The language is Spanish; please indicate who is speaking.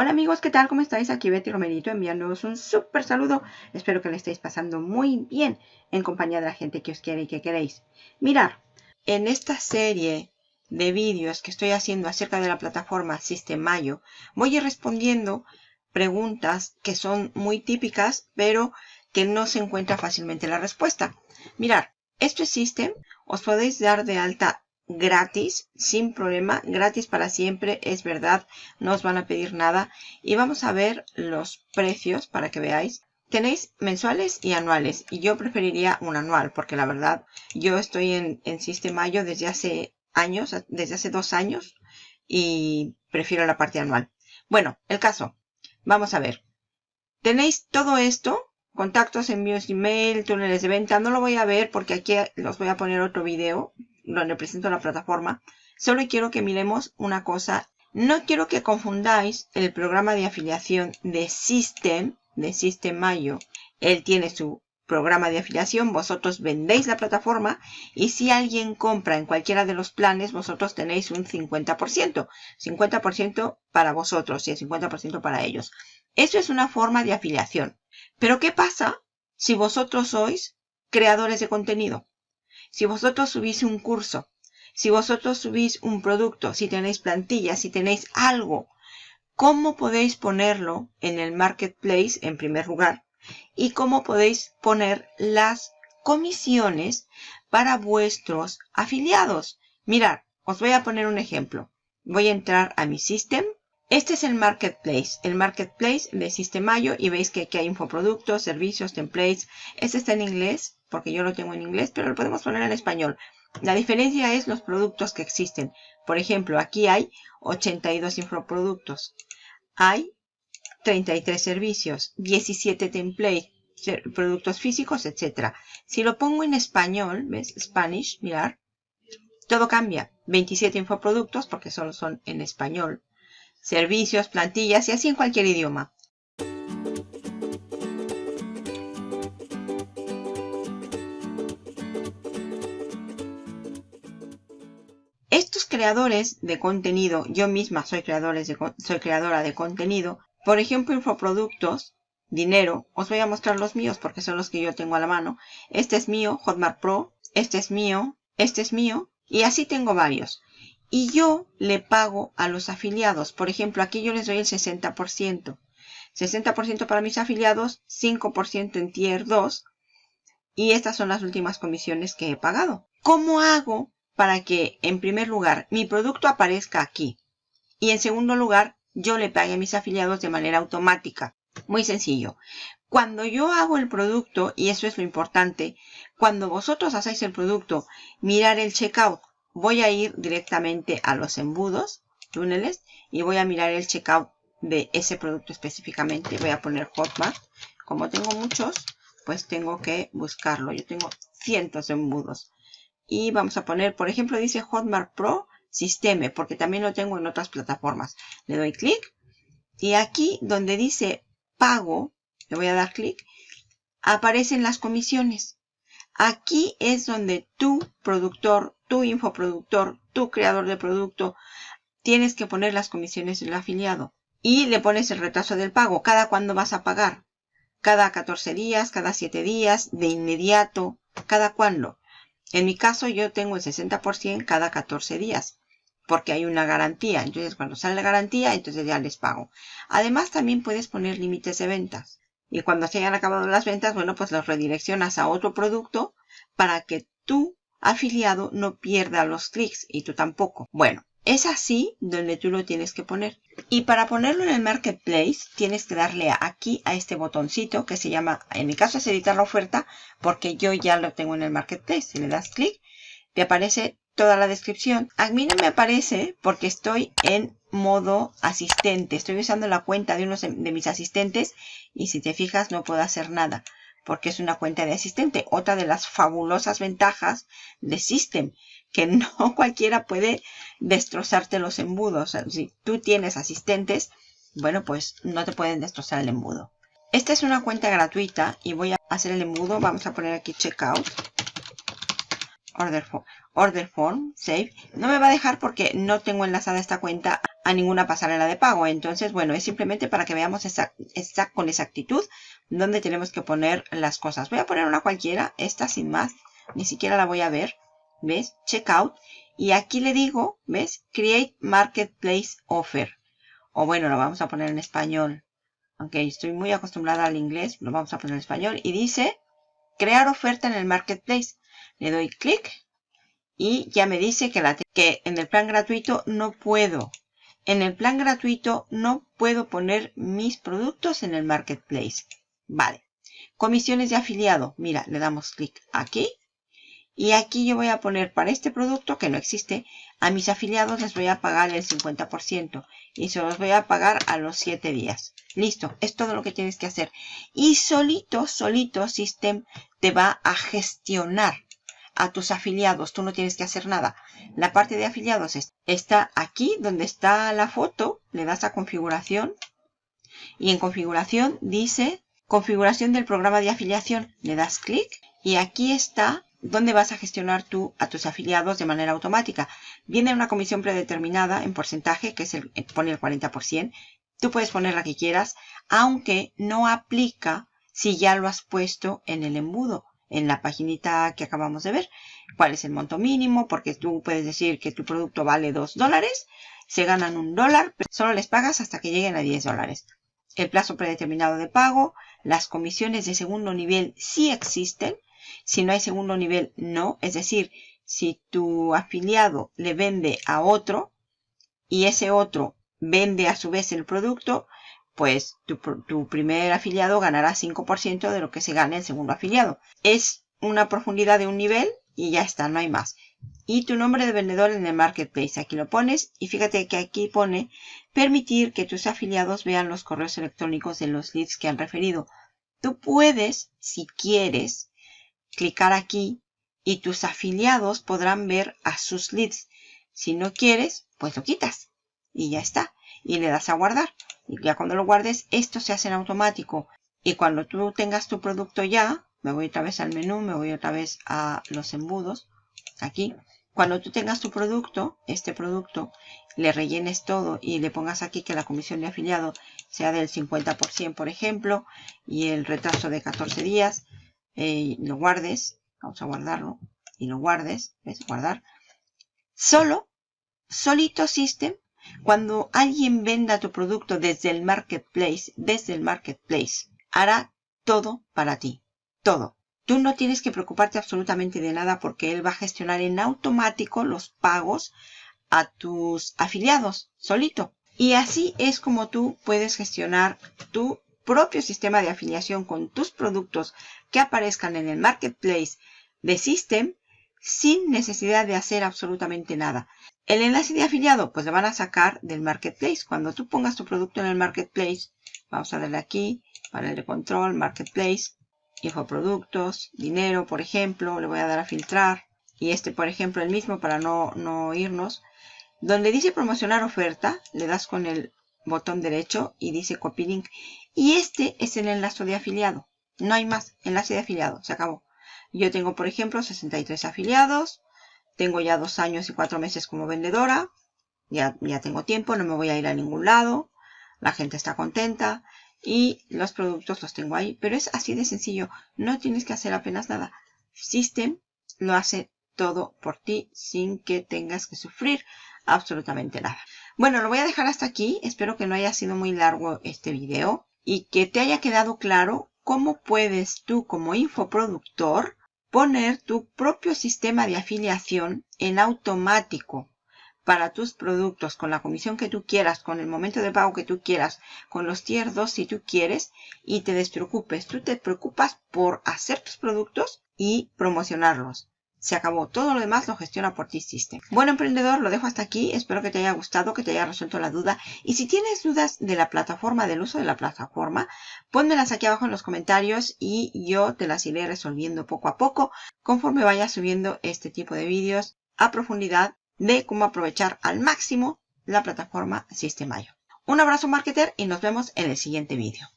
Speaker 1: Hola amigos, ¿qué tal? ¿Cómo estáis? Aquí Betty Romerito enviándoos un súper saludo. Espero que le estéis pasando muy bien en compañía de la gente que os quiere y que queréis. Mirar, en esta serie de vídeos que estoy haciendo acerca de la plataforma System.io, voy a ir respondiendo preguntas que son muy típicas, pero que no se encuentra fácilmente la respuesta. Mirar, esto es System, os podéis dar de alta gratis, sin problema, gratis para siempre, es verdad, no os van a pedir nada. Y vamos a ver los precios para que veáis. Tenéis mensuales y anuales, y yo preferiría un anual, porque la verdad, yo estoy en, en Sistemayo desde hace años, desde hace dos años, y prefiero la parte anual. Bueno, el caso, vamos a ver. Tenéis todo esto, contactos, envíos email, túneles de venta, no lo voy a ver porque aquí los voy a poner otro video donde presento la plataforma, solo quiero que miremos una cosa. No quiero que confundáis el programa de afiliación de System, de System Mayo. Él tiene su programa de afiliación, vosotros vendéis la plataforma y si alguien compra en cualquiera de los planes, vosotros tenéis un 50%. 50% para vosotros y el 50% para ellos. Eso es una forma de afiliación. Pero ¿qué pasa si vosotros sois creadores de contenido? Si vosotros subís un curso, si vosotros subís un producto, si tenéis plantillas, si tenéis algo, ¿cómo podéis ponerlo en el marketplace en primer lugar? Y cómo podéis poner las comisiones para vuestros afiliados. Mirad, os voy a poner un ejemplo. Voy a entrar a mi system. Este es el marketplace, el marketplace de Sistemayo y veis que aquí hay infoproductos, servicios, templates. Este está en inglés, porque yo lo tengo en inglés, pero lo podemos poner en español. La diferencia es los productos que existen. Por ejemplo, aquí hay 82 infoproductos. Hay 33 servicios, 17 templates, productos físicos, etc. Si lo pongo en español, ¿ves? Spanish, mirar. Todo cambia. 27 infoproductos, porque solo son en español. Servicios, plantillas y así en cualquier idioma. Creadores de contenido, yo misma soy, creadora de contenido, por ejemplo, infoproductos, dinero, os voy a mostrar los míos porque son los que yo tengo a la mano. Este es mío, Hotmart Pro, este es mío, este es mío, y así tengo varios. Y yo le pago a los afiliados. Por ejemplo, aquí yo les doy el 60%. 60% para mis afiliados, 5% en Tier 2. Y estas son las últimas comisiones que he pagado. ¿Cómo hago para que, en primer lugar, mi producto aparezca aquí. Y en segundo lugar, yo le pague a mis afiliados de manera automática. Muy sencillo. Cuando yo hago el producto, y eso es lo importante, cuando vosotros hacéis el producto, mirar el checkout. Voy a ir directamente a los embudos, túneles, y voy a mirar el checkout de ese producto específicamente. Voy a poner Hotmart. Como tengo muchos, pues tengo que buscarlo. Yo tengo cientos de embudos. Y vamos a poner, por ejemplo, dice Hotmart Pro Systeme, porque también lo tengo en otras plataformas. Le doy clic. Y aquí donde dice pago, le voy a dar clic, aparecen las comisiones. Aquí es donde tu productor, tu infoproductor, tu creador de producto, tienes que poner las comisiones del afiliado. Y le pones el retraso del pago. ¿Cada cuándo vas a pagar? Cada 14 días, cada 7 días, de inmediato, cada cuándo. En mi caso yo tengo el 60% cada 14 días porque hay una garantía. Entonces cuando sale la garantía, entonces ya les pago. Además también puedes poner límites de ventas. Y cuando se hayan acabado las ventas, bueno, pues los redireccionas a otro producto para que tu afiliado no pierda los clics y tú tampoco. Bueno, es así donde tú lo tienes que poner. Y para ponerlo en el Marketplace, tienes que darle aquí a este botoncito que se llama, en mi caso es editar la oferta, porque yo ya lo tengo en el Marketplace. Si le das clic, te aparece toda la descripción. A mí no me aparece porque estoy en modo asistente. Estoy usando la cuenta de uno de mis asistentes y si te fijas no puedo hacer nada porque es una cuenta de asistente. Otra de las fabulosas ventajas de System, que no cualquiera puede destrozarte los embudos. si tú tienes asistentes, bueno, pues no te pueden destrozar el embudo. Esta es una cuenta gratuita y voy a hacer el embudo. Vamos a poner aquí checkout. Order form, order form, save. No me va a dejar porque no tengo enlazada esta cuenta a ninguna pasarela de pago. Entonces, bueno, es simplemente para que veamos con exactitud dónde tenemos que poner las cosas. Voy a poner una cualquiera, esta sin más, ni siquiera la voy a ver. ¿Ves? Checkout. Y aquí le digo, ¿ves? Create Marketplace Offer. O bueno, lo vamos a poner en español. Aunque estoy muy acostumbrada al inglés, lo vamos a poner en español. Y dice, crear oferta en el Marketplace. Le doy clic y ya me dice que, la, que en el plan gratuito no puedo. En el plan gratuito no puedo poner mis productos en el Marketplace. Vale. Comisiones de afiliado. Mira, le damos clic aquí. Y aquí yo voy a poner para este producto que no existe, a mis afiliados les voy a pagar el 50% y se los voy a pagar a los 7 días. Listo, es todo lo que tienes que hacer. Y solito, solito System te va a gestionar a tus afiliados. Tú no tienes que hacer nada. La parte de afiliados está aquí donde está la foto. Le das a configuración. Y en configuración dice configuración del programa de afiliación. Le das clic y aquí está donde vas a gestionar tú a tus afiliados de manera automática. Viene una comisión predeterminada en porcentaje, que es el, pone el 40%. Tú puedes poner la que quieras, aunque no aplica si ya lo has puesto en el embudo en la paginita que acabamos de ver. ¿Cuál es el monto mínimo? Porque tú puedes decir que tu producto vale 2 dólares. Se ganan un dólar, pero solo les pagas hasta que lleguen a 10 dólares. El plazo predeterminado de pago. Las comisiones de segundo nivel sí existen. Si no hay segundo nivel, no. Es decir, si tu afiliado le vende a otro y ese otro vende a su vez el producto, pues tu, primer afiliado ganará 5% de lo que se gane el segundo afiliado. Es una profundidad de un nivel y ya está, no hay más. Y tu nombre de vendedor en el marketplace, aquí lo pones y fíjate que aquí pone permitir que tus afiliados vean los correos electrónicos de los leads que han referido. Tú puedes, si quieres, clicar aquí y tus afiliados podrán ver a sus leads. Si no quieres, pues lo quitas y ya está. Y le das a guardar. Y ya cuando lo guardes, esto se hace en automático. Y cuando tú tengas tu producto ya, me voy otra vez al menú, me voy otra vez a los embudos, aquí. Cuando tú tengas tu producto, este producto, le rellenes todo y le pongas aquí que la comisión de afiliado sea del 50%, por ejemplo, y el retraso de 14 días, eh, lo guardes, vamos a guardarlo, y lo guardes, ¿ves? Guardar. Solo, solito System cuando alguien venda tu producto desde el marketplace, desde el marketplace, hará todo para ti. Todo. Tú no tienes que preocuparte absolutamente de nada porque él va a gestionar en automático los pagos a tus afiliados, solito. Y así es como tú puedes gestionar tu propio sistema de afiliación con tus productos que aparezcan en el marketplace de System sin necesidad de hacer absolutamente nada. El enlace de afiliado, pues lo van a sacar del Marketplace. Cuando tú pongas tu producto en el Marketplace, vamos a darle aquí, panel de control, Marketplace, infoproductos, dinero, por ejemplo, le voy a dar a filtrar. Y este, por ejemplo, el mismo para no, no irnos. Donde dice promocionar oferta, le das con el botón derecho y dice copy link. Y este es el enlace de afiliado. No hay más, enlace de afiliado, se acabó. Yo tengo, por ejemplo, 63 afiliados. Tengo ya dos años y cuatro meses como vendedora. Ya, ya tengo tiempo, no me voy a ir a ningún lado. La gente está contenta. Y los productos los tengo ahí. Pero es así de sencillo. No tienes que hacer apenas nada. System lo hace todo por ti sin que tengas que sufrir absolutamente nada. Bueno, lo voy a dejar hasta aquí. Espero que no haya sido muy largo este video y que te haya quedado claro cómo puedes tú como infoproductor poner tu propio sistema de afiliación en automático para tus productos con la comisión que tú quieras, con el momento de pago que tú quieras, con los tier 2 si tú quieres y te despreocupes. Tú te preocupas por hacer tus productos y promocionarlos. Se acabó. Todo lo demás lo gestiona por ti System. Bueno, emprendedor, lo dejo hasta aquí. Espero que te haya gustado, que te haya resuelto la duda. Y si tienes dudas de la plataforma, del uso de la plataforma, pónmelas aquí abajo en los comentarios y yo te las iré resolviendo poco a poco conforme vaya subiendo este tipo de vídeos a profundidad de cómo aprovechar al máximo la plataforma System.io. Un abrazo marketer y nos vemos en el siguiente vídeo.